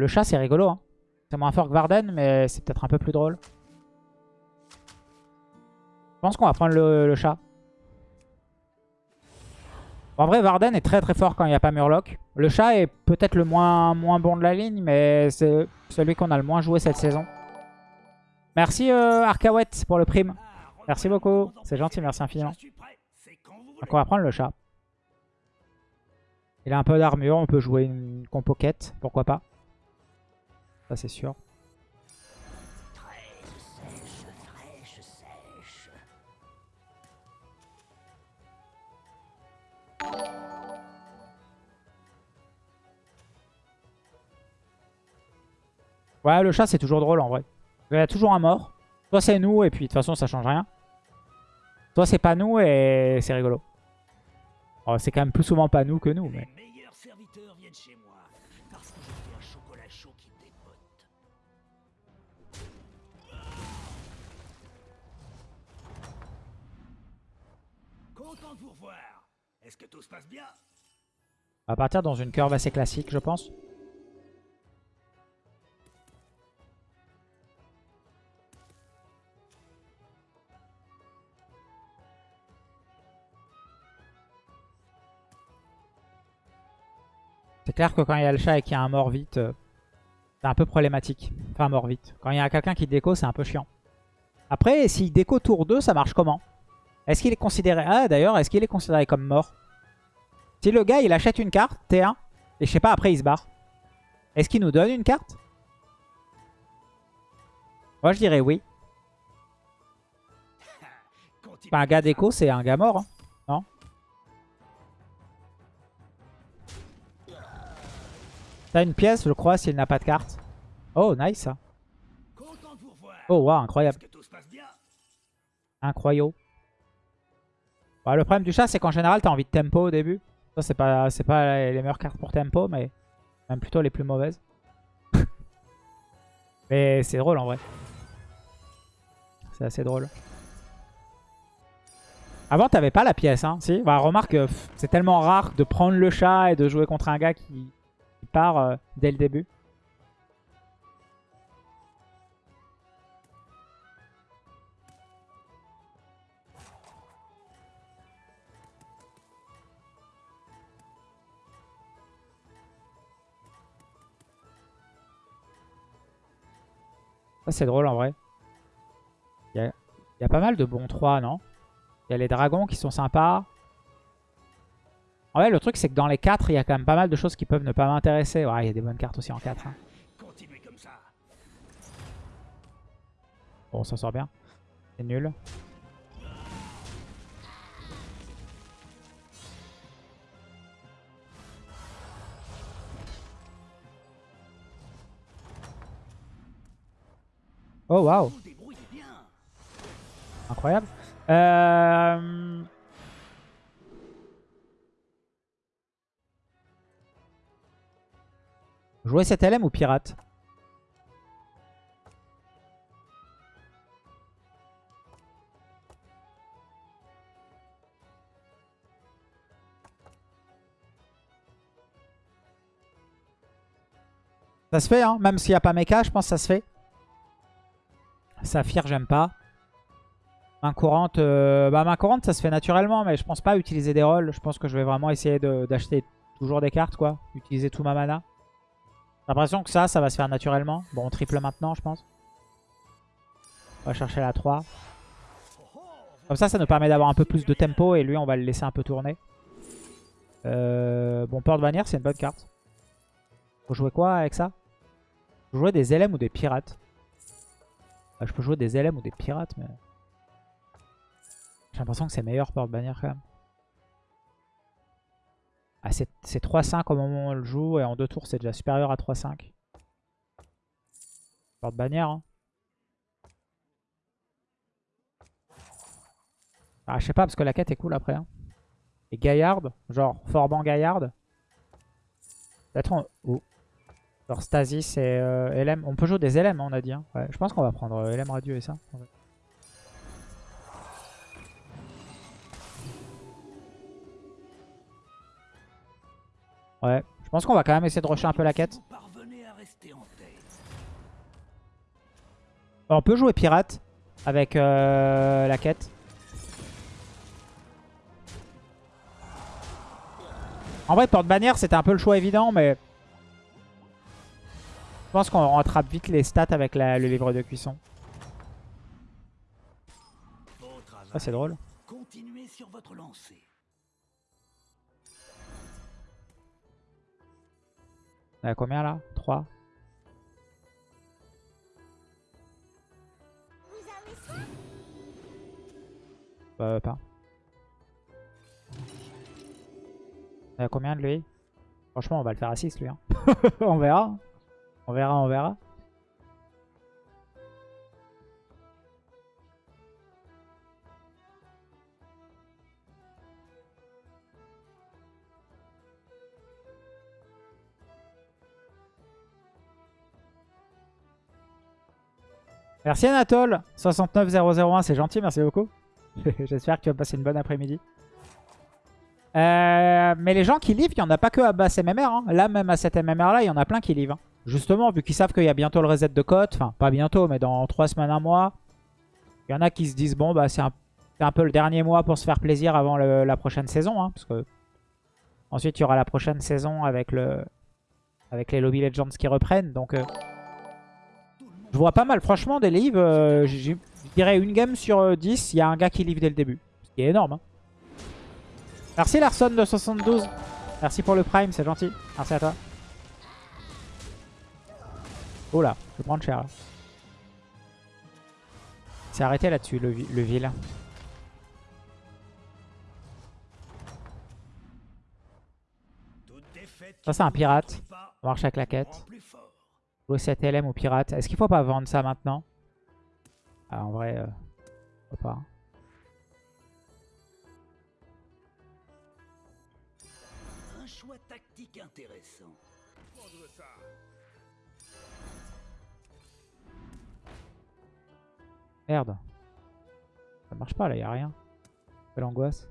Le chat, c'est rigolo. Hein. C'est moins fort que Varden, mais c'est peut-être un peu plus drôle. Je pense qu'on va prendre le, chat. En vrai, Varden est très très fort quand il n'y a pas Murloc. Le chat est peut-être le moins, bon de la ligne, mais c'est celui qu'on a le moins joué cette saison. Merci euh, pour le prime. Merci beaucoup. C'est gentil, merci infiniment. Donc on va prendre le chat. Il a un peu d'armure, on peut jouer une compo quête, pourquoi pas. Ça c'est sûr. Ouais, le chat, c'est toujours drôle en vrai. Il y a toujours un mort. Soit c'est nous, et puis de toute façon, ça change rien. Soit c'est pas nous, et c'est rigolo. Oh, c'est quand même plus souvent pas nous que nous. Mais... On va partir dans une curve assez classique, je pense. C'est clair que quand il y a le chat et qu'il y a un mort vite, euh, c'est un peu problématique. Enfin, mort vite. Quand il y a quelqu'un qui déco, c'est un peu chiant. Après, s'il déco tour 2, ça marche comment? Est-ce qu'il est considéré... Ah, d'ailleurs, est-ce qu'il est considéré comme mort? Si le gars, il achète une carte, T1, et je sais pas, après, il se barre. Est-ce qu'il nous donne une carte? Moi, je dirais oui. un gars déco, c'est un gars mort. Hein. T'as une pièce, je crois, s'il n'a pas de carte. Oh, nice. Oh, wow, incroyable. Incroyable. Bah, le problème du chat, c'est qu'en général, t'as envie de tempo au début. Ça, c'est pas, les meilleures cartes pour tempo, mais même plutôt les plus mauvaises. mais c'est drôle en vrai. C'est assez drôle. Avant, t'avais pas la pièce, hein, si bah, Remarque, c'est tellement rare de prendre le chat et de jouer contre un gars qui, part euh, dès le début. Ça c'est drôle en vrai. Il y, y a, pas mal de bons 3, non? Il y a les dragons qui sont sympas. En vrai, le truc, c'est que dans les 4, il y a quand même pas mal de choses qui peuvent ne pas m'intéresser. Ouais, il y a des bonnes cartes aussi en 4. Hein. Bon, on s'en sort bien. C'est nul. Oh, waouh Incroyable. Euh... Jouer cette LM ou pirate Ça se fait, hein même s'il n'y a pas mecha, je pense que ça se fait. Saphir, j'aime pas. Main courante, euh, bah main courante, ça se fait naturellement, mais je pense pas utiliser des rolls. Je pense que je vais vraiment essayer d'acheter toujours des cartes, quoi. Utiliser tout ma mana. J'ai l'impression que ça, ça va se faire naturellement. Bon, on triple maintenant, je pense. On va chercher la 3. Comme ça, ça nous permet d'avoir un peu plus de tempo. Et lui, on va le laisser un peu tourner. Euh, bon, porte-bannière, c'est une bonne carte. Faut jouer quoi avec ça? Faut jouer des LM ou des pirates. Ah, je peux jouer des LM ou des pirates, mais... J'ai l'impression que c'est meilleur porte-bannière quand même. Ah, c'est 3-5 au moment où on le joue. Et en deux tours, c'est déjà supérieur à 3-5. Porte bannière. Hein. Ah, je sais pas, parce que la quête est cool après. Hein. Et Gaillard, genre Forban Gaillard. On... Oh. Genre Stasis et euh, LM. On peut jouer des LM, hein, on a dit. Hein. Ouais, je pense qu'on va prendre euh, LM Radio et ça. Ouais, je pense qu'on va quand même essayer de rusher un peu la quête. Bah, on peut jouer pirate avec euh, la quête. En vrai, porte-bannière, c'était un peu le choix évident, mais... Je pense qu'on rattrape vite les stats avec le livre de cuisson. Ah, c'est drôle. Continuez sur votre lancée. On a combien là? 3 Bah pas. On a combien de lui? Franchement on va le faire à 6 lui. Hein. on verra. On verra, on verra. Merci Anatole 69001, c'est gentil, merci beaucoup. J'espère que tu vas passer une bonne après-midi. Euh, mais les gens qui livrent, il n'y en a pas que à basse MMR. Hein. Là, même à cette MMR là, il y en a plein qui livrent. Hein. Justement, vu qu'ils savent qu'il y a bientôt le reset de cote. Enfin, pas bientôt, mais dans 3 semaines, un mois. Il y en a qui se disent, bon, bah c'est un, peu le dernier mois pour se faire plaisir avant la prochaine saison. Hein, parce que ensuite, il y aura la prochaine saison avec, le, avec les Lobby Legends qui reprennent. Donc, euh, je vois pas mal. Franchement, des livres, euh, je dirais une game sur 10, il y a un gars qui livre dès le début. Ce qui est énorme. Merci Larson de 72. Merci pour le prime, c'est gentil. Merci à toi. Oh là, je vais prendre cher. C'est arrêté là-dessus, le, le. Ça, c'est un pirate. On marche avec la quête. Jouer 7 LM ou pirate. Est-ce qu'il faut pas vendre ça maintenant? Ah, En vrai, euh, pas. Merde. Ça marche pas là, y a rien. Quelle angoisse.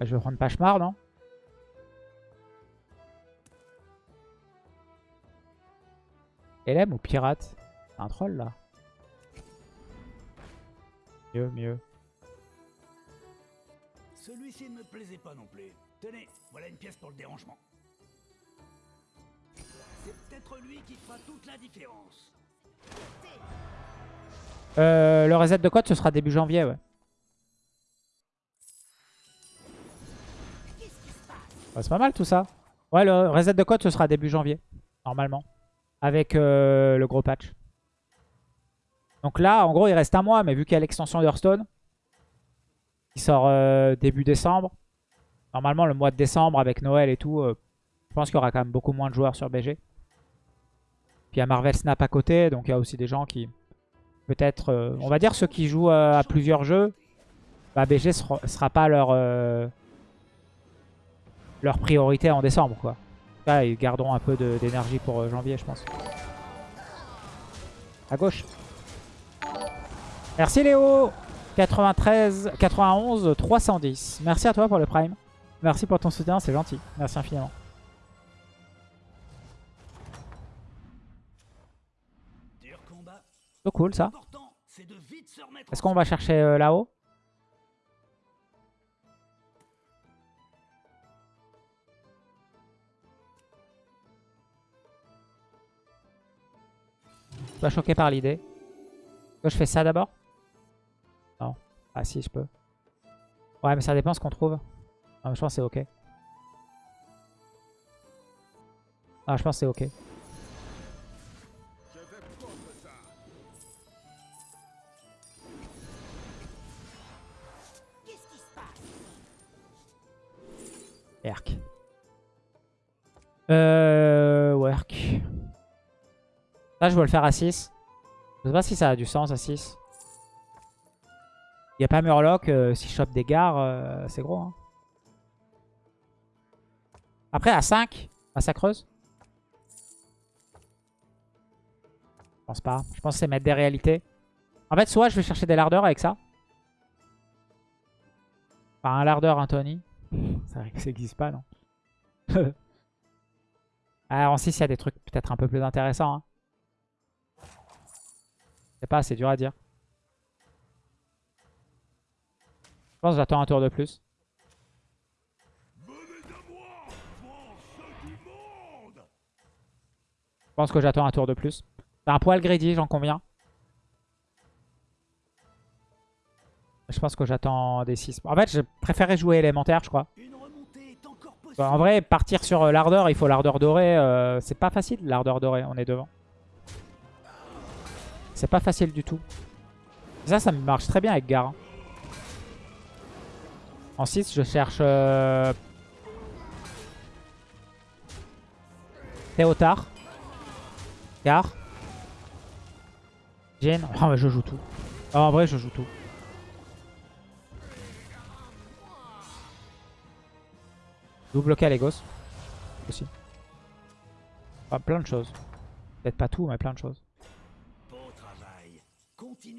Je vais prendre Pachemar, non? LM ou pirate? C'est un troll là. Mieux, mieux. Celui-ci ne me plaisait pas non plus. Tenez, voilà une pièce pour le dérangement. C'est peut-être lui qui fera toute la différence. Euh, le reset de code, ce sera début janvier, ouais. c'est pas mal tout ça. Ouais, le reset de code, ce sera début janvier, normalement. Avec euh, le gros patch. Donc là, en gros, il reste un mois, mais vu qu'il y a l'extension d'Hearthstone, qui sort euh, début décembre, normalement, le mois de décembre, avec Noël et tout, je pense qu'il y aura quand même beaucoup moins de joueurs sur BG. Puis il y a Marvel Snap à côté, donc il y a aussi des gens qui, peut-être, on va dire ceux qui jouent à plusieurs jeux, bah, BG sera, sera pas leur leur priorité en décembre. quoi. Ils garderont un peu d'énergie pour euh, janvier, je pense. À gauche. Merci Léo 93, 91, 310. Merci à toi pour le prime. Merci pour ton soutien, c'est gentil. Merci infiniment. So cool ça. Est-ce qu'on va chercher euh, là-haut? Pas choqué par l'idée. Je fais ça d'abord? Non. Ah si, je peux. Ouais, mais ça dépend ce qu'on trouve. Non, je pense que c'est ok. Ah, je pense que c'est ok. Là, je veux le faire à 6. Je sais pas si ça a du sens à 6. Il n'y a pas Murloc. Euh, si je chope des gares, euh, c'est gros. Hein. Après, à 5, massacreuse. Je pense pas. Je pense que c'est mettre des réalités. En fait, soit je vais chercher des lardeurs avec ça. Enfin, un lardeur, un Tony. Ça n'existe pas, non ah, en 6, il y a des trucs peut-être un peu plus intéressants. Hein. Sais pas, c'est dur à dire. Je pense que j'attends un tour de plus. Je pense que j'attends un tour de plus. C'est un poil greedy, j'en conviens. Je pense que j'attends des 6. En fait, je préférais jouer élémentaire, je crois. en vrai, partir sur euh, l'ardeur, il faut l'ardeur dorée. Euh, c'est pas facile, l'ardeur dorée. On est devant. C'est pas facile du tout. Ça, ça marche très bien avec Gar. Hein. En 6, je cherche... Euh... Théotard. Gar. Jin. Oh, mais je joue tout. Oh, en vrai, je joue tout. Double Calegos. Aussi. plein de choses. Peut-être pas tout, mais plein de choses.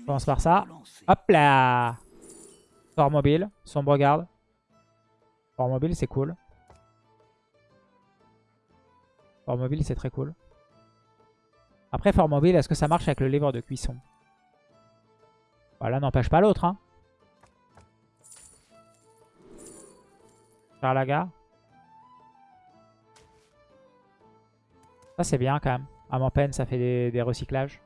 On commence par ça. Hop là Fort mobile, sombre garde. Fort mobile, c'est cool. Fort mobile, c'est très cool. Après, fort mobile, est-ce que ça marche avec le livre de cuisson? Voilà, n'empêche pas l'autre. Hein. La gare. Ça, c'est bien quand même. À mon peine, ça fait des, recyclages.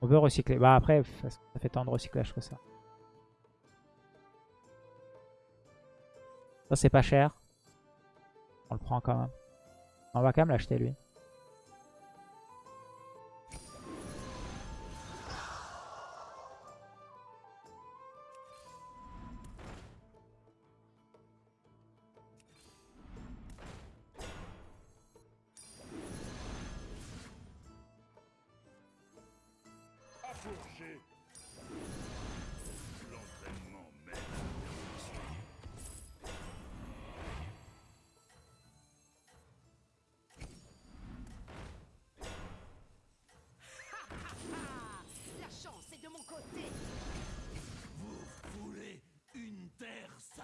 On veut recycler. Bah après, ça fait tant de recyclage que ça? Ça, c'est pas cher. On le prend quand même. On va quand même l'acheter, lui.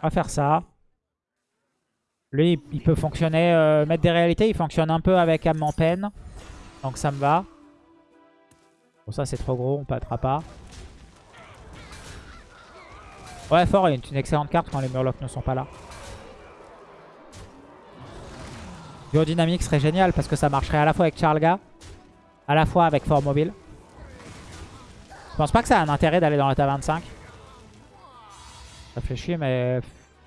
On va faire ça. Lui, il peut fonctionner, euh, mettre des réalités. Il fonctionne un peu avec âme en peine. Donc ça me va. Bon, ça c'est trop gros, on passera pas. Ouais, fort est une excellente carte quand les Murlocs ne sont pas là. Biodynamique serait génial parce que ça marcherait à la fois avec Charlga, à la fois avec Fort Mobile. Je pense pas que ça a un intérêt d'aller dans l'état 25. Ça fait chier, mais...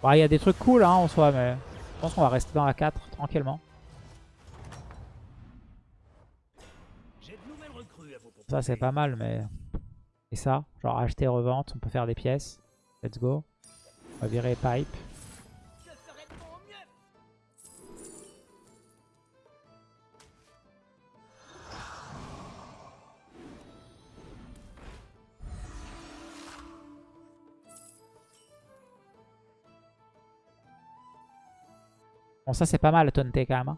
Il y a des trucs cool hein, en soi, mais je pense qu'on va rester dans la 4 tranquillement. Ça, c'est pas mal, mais... Et ça, genre acheter, revente, on peut faire des pièces. Let's go. On va virer pipe. Bon, ça c'est pas mal, Tonté quand même. Hein.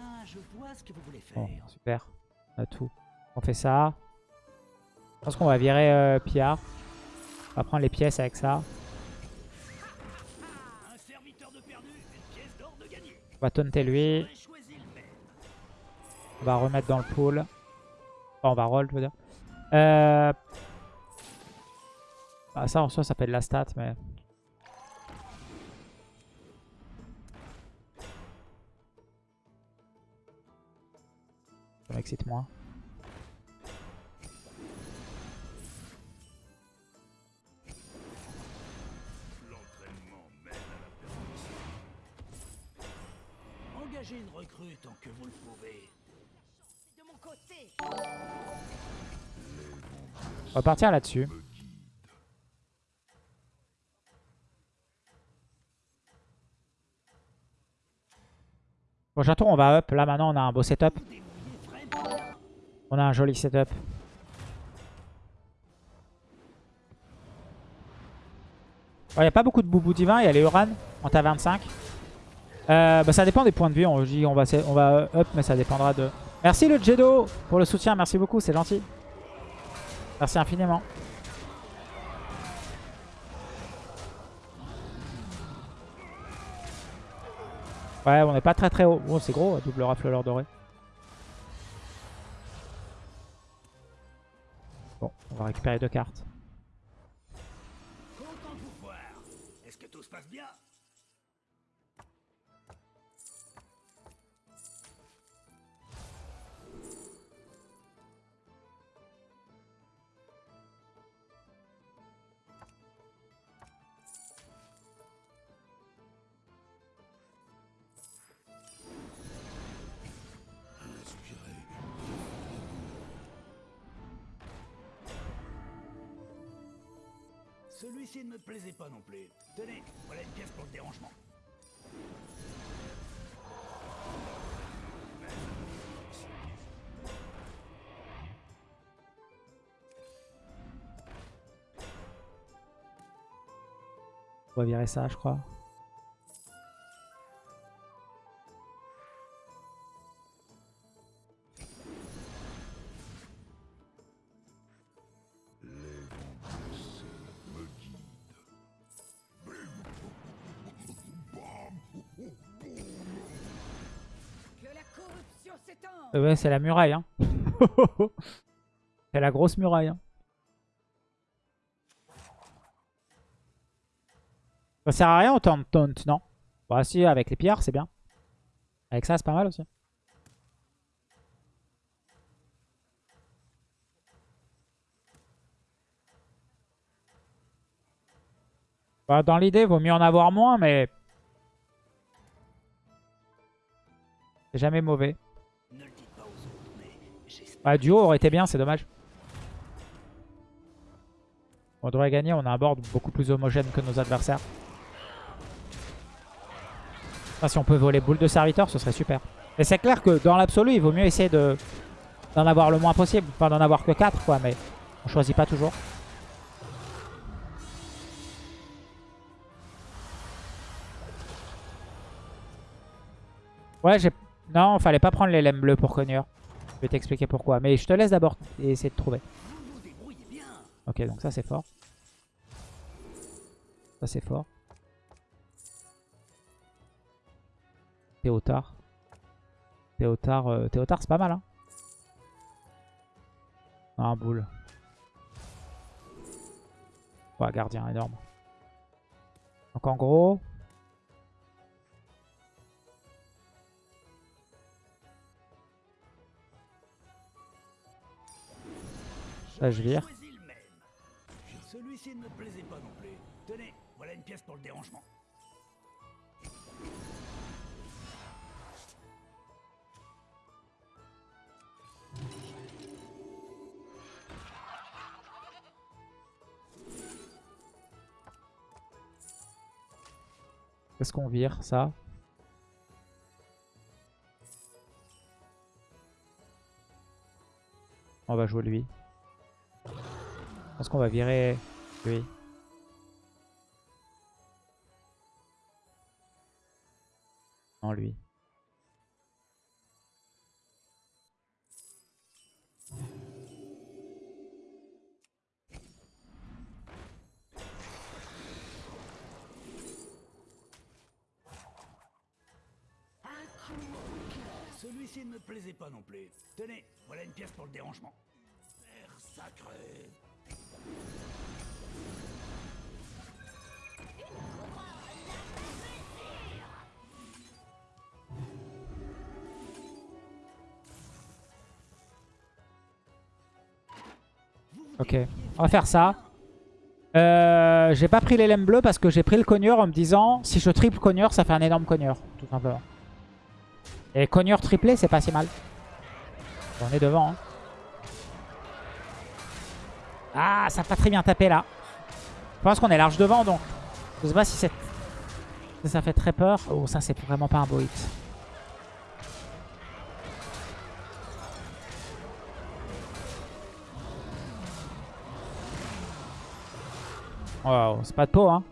Ah, bon, super. On a tout. On fait ça. Je pense qu'on va virer euh, Pierre. On va prendre les pièces avec ça. On va taunter lui. On va remettre dans le pool. Enfin, on va roll, je veux dire. Euh... Bah, ça en soi, ça peut être la stat, mais Ça m'excite moins. Engagez une recrue tant que vous le pouvez. De mon côté. On va partir là-dessus. Prochain tour, on va up. Là, maintenant, on a un beau setup. On a un joli setup. Oh, Il n'y a pas beaucoup de boubou divin. Il y a les Uran en t'a euh, bah, 25. Ça dépend des points de vue. On, on, va, on va euh, up, mais ça dépendra de... Merci le Jedo pour le soutien. Merci beaucoup, c'est gentil. Merci infiniment. Ouais, on n'est pas très très haut. Oh, c'est gros, hein, double rafleur doré. Bon, on va récupérer deux cartes. Content de vous voir. Est-ce que tout se passe bien? Ne me plaisait pas non plus. Tenez, voilà une pièce pour le dérangement. On va virer ça, je crois. C'est la muraille. Hein. c'est la grosse muraille. Hein. Ça sert à rien autant de taunt, non? Bah si, avec les pierres, c'est bien. Avec ça, c'est pas mal aussi. Bah, dans l'idée, vaut mieux en avoir moins, mais... C'est jamais mauvais. J'espère. Bah, duo aurait été bien, c'est dommage. On devrait gagner, on a un board beaucoup plus homogène que nos adversaires. Si on peut voler boule de serviteur, ce serait super. Et c'est clair que dans l'absolu, il vaut mieux essayer de d'en avoir le moins possible. Enfin, d'en avoir que 4, quoi, mais on choisit pas toujours. Ouais, j'ai... Non, fallait pas prendre les lemmes bleus pour Cogneur. Je vais t'expliquer pourquoi. Mais je te laisse d'abord essayer de trouver. Ok, donc ça c'est fort. Ça c'est fort. Théotard. Théotard, euh, Théotard c'est pas mal hein. Ah, un boule. Ouais, gardien énorme. Donc en gros... Je vire. Choisis le même. Celui-ci ne me plaisait pas non plus. Tenez, voilà une pièce pour le dérangement. Qu'est-ce qu'on vire Ça? On va jouer lui. Pense qu'on va virer lui. Non, lui. Celui-ci ne me plaisait pas non plus. Tenez, voilà une pièce pour le dérangement. Ok, on va faire ça. Euh, j'ai pas pris les lemmes bleus parce que j'ai pris le cogneur en me disant si je triple cogneur, ça fait un énorme cogneur, tout simplement. Et cogneur triplé, c'est pas si mal. On est devant. hein. Ah, ça a pas très bien tapé là. Je pense qu'on est large devant donc. Je sais pas si ça fait très peur. Oh, ça c'est vraiment pas un beau hit. Wow, c'est pas de peau, hein.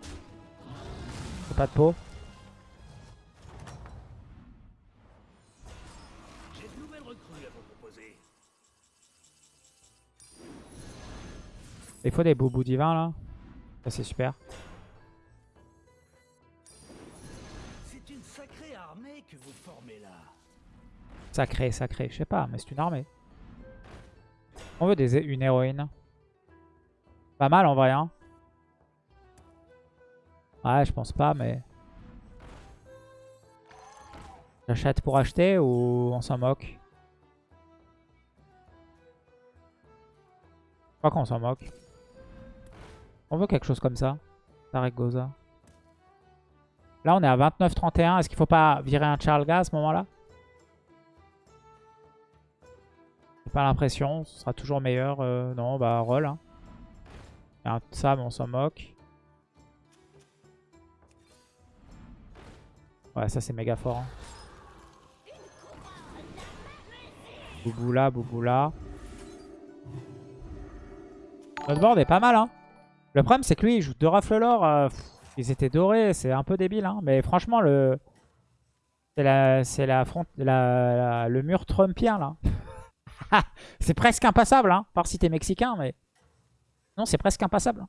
C'est pas de peau. Il faut des boubous divins là. Ça c'est super. C'est une sacrée armée que vous formez là Sacré, sacré. Je sais pas, mais c'est une armée. On veut des, une héroïne. Pas mal en vrai, hein. Ouais, je pense pas, mais... J'achète pour acheter ou on s'en moque? Je crois qu'on s'en moque. On veut quelque chose comme ça. Zaragoza. Là, on est à 29-31. Est-ce qu'il faut pas virer un Charles à ce moment-là? J'ai pas l'impression. Ce sera toujours meilleur. Euh, non, bah, roll. Hein. Un mais on s'en moque. Ouais, ça, c'est méga fort. Hein. Bouboula, Bouboula. Notre board est pas mal, hein. Le problème, c'est que lui, il joue deux rafles l'or. Euh, ils étaient dorés, c'est un peu débile, hein. Mais franchement, le... C'est la, la, front, la, le mur trumpien, là. c'est presque impassable, hein. Par si t'es mexicain, mais... Non, c'est presque impassable.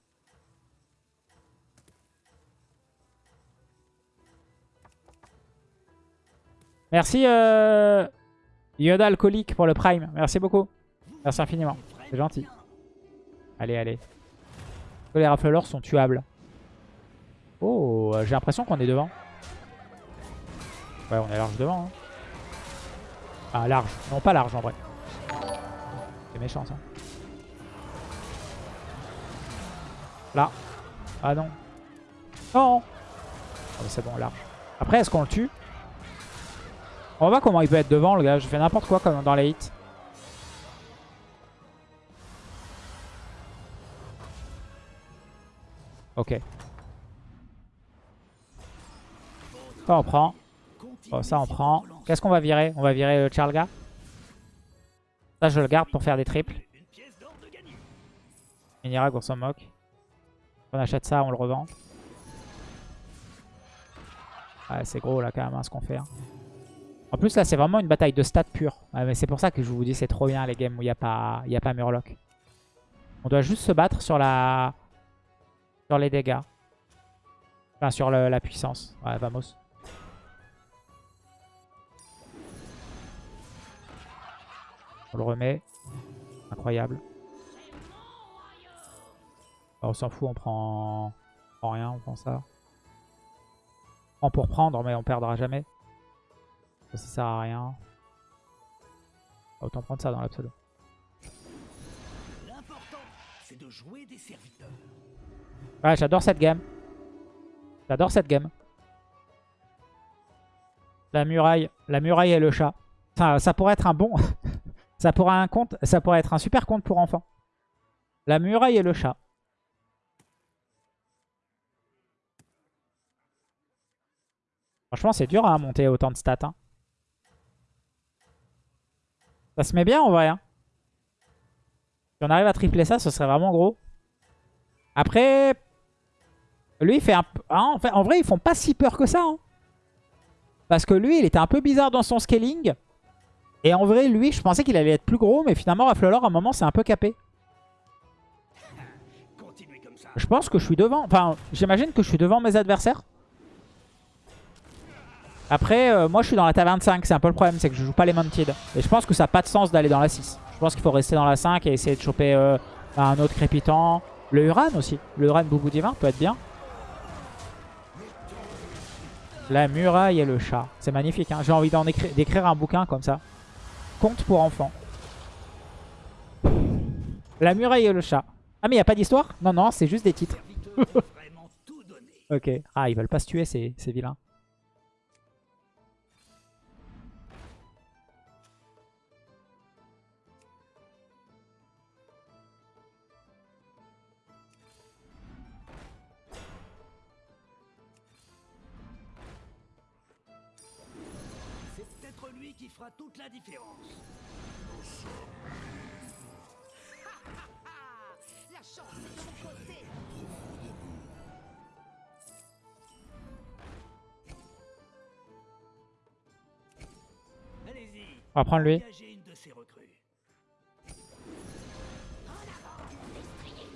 Merci euh, Yoda alcoolique pour le prime. Merci beaucoup. Merci infiniment. C'est gentil. Allez, allez. Les rafleurs sont tuables. Oh, j'ai l'impression qu'on est devant. Ouais, on est large devant. Hein. Ah, large. Non, pas large en vrai. C'est méchant ça. Là. Ah non. Non oh, C'est bon, large. Après, est-ce qu'on le tue? On va voir comment il peut être devant, le gars. Je fais n'importe quoi comme dans les hits. Ok. Ça on prend. Oh, ça on prend. Qu'est-ce qu'on va virer? On va virer le Charlga. Ça je le garde pour faire des triples. Minirag on s'en moque. On achète ça, on le revend. Ouais, c'est gros là quand même hein, ce qu'on fait. Hein. En plus là c'est vraiment une bataille de stats pure. mais c'est pour ça que je vous dis c'est trop bien les games où il n'y a pas Murloc. On doit juste se battre sur la, sur les dégâts. Enfin, sur la puissance. Ouais, vamos. On le remet. Incroyable. on s'en fout, on prend... on prend rien, on prend ça. On prend pour prendre, mais on perdra jamais. Ça, ça sert à rien. Autant prendre ça dans l'absolu. L'important, c'est de jouer des serviteurs. Ouais, j'adore cette game. J'adore cette game. La muraille, la muraille et le chat. Enfin, ça pourrait être un bon... ça, pourrait un compte, ça pourrait être un super compte pour enfants. La muraille et le chat. Franchement, c'est dur à monter autant de stats. Hein. Ça se met bien en vrai. Hein. Si on arrive à tripler ça, ce serait vraiment gros. Après, lui, il fait un. Hein, en, vrai, ils font pas si peur que ça. Hein. Parce que lui, il était un peu bizarre dans son scaling. Et en vrai, lui, je pensais qu'il allait être plus gros. Mais finalement, Raflelor, à un moment, c'est un peu capé. Je pense que je suis devant. Enfin, j'imagine que je suis devant mes adversaires. Après, euh, moi, je suis dans la taverne 5. C'est un peu le problème, c'est que je joue pas les Mounted. Et je pense que ça n'a pas de sens d'aller dans la 6. Je pense qu'il faut rester dans la 5 et essayer de choper euh, un autre crépitant. Le Uran aussi. Le Uran Boubou peut être bien. La muraille et le chat. C'est magnifique. Hein. J'ai envie d'écrire un bouquin comme ça. Conte pour enfants. La muraille et le chat. Ah mais il n'y a pas d'histoire? Non, non, c'est juste des titres. ok. Ah, ils veulent pas se tuer ces, ces vilains. Toute la différence. la chance est de mon côté. Allez-y. On va prendre lui.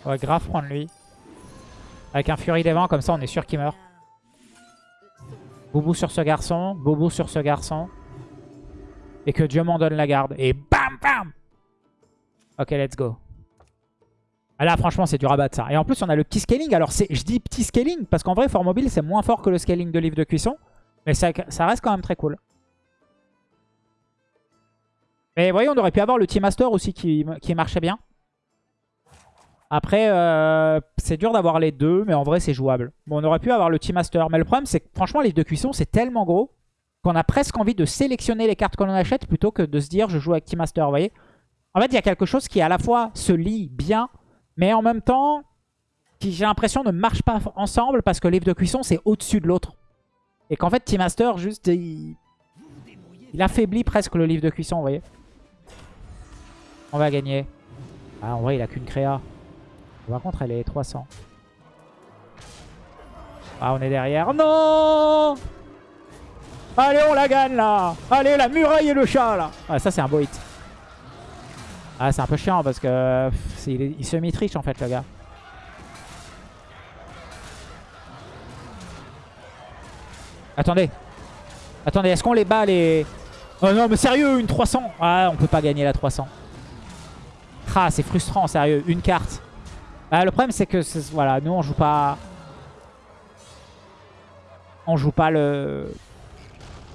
On va grave prendre lui. Avec un Fury des vents, comme ça on est sûr qu'il meurt. Boubou sur ce garçon. Boubou sur ce garçon. Et que Dieu m'en donne la garde. Et bam bam Ok, let's go. Ah là, franchement, c'est du rabat ça. Et en plus, on a le petit scaling. Alors, je dis petit scaling parce qu'en vrai, Fort Mobile, c'est moins fort que le scaling de livre de cuisson. Mais ça, ça reste quand même très cool. Mais vous voyez, on aurait pu avoir le Team Master aussi qui, marchait bien. Après, euh, c'est dur d'avoir les deux, mais en vrai, c'est jouable. Bon, on aurait pu avoir le Team Master. Mais le problème, c'est que franchement, livre de cuisson, c'est tellement gros qu'on a presque envie de sélectionner les cartes que l'on achète plutôt que de se dire je joue avec Team Master, vous voyez En fait, il y a quelque chose qui à la fois se lit bien, mais en même temps, qui j'ai l'impression ne marche pas ensemble parce que livre de cuisson, c'est au-dessus de l'autre. Et qu'en fait, Team Master, juste, il... il affaiblit presque le livre de cuisson, vous voyez On va gagner. Ah, en vrai, il a qu'une créa. Par contre, elle est 300. Ah, on est derrière. Non Allez, on la gagne, là Allez, la muraille et le chat, là Ah, ça, c'est un beau hit. Ah, c'est un peu chiant, parce que... il, il semi-triche, en fait, le gars. Attendez. Attendez, est-ce qu'on les bat, les... Oh non, mais sérieux, une 300 Ah, on peut pas gagner la 300. Ah, c'est frustrant, sérieux. Une carte. Ah, le problème, c'est que voilà, nous, on joue pas... On joue pas le...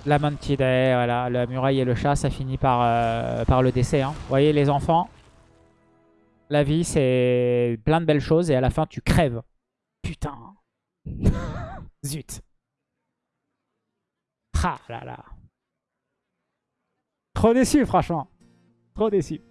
La monkey voilà. La muraille et le chat, ça finit par, euh, le décès. Hein. Vous voyez, les enfants, la vie, c'est plein de belles choses et à la fin, tu crèves. Putain. Zut. Ah là là. Trop déçu, franchement. Trop déçu.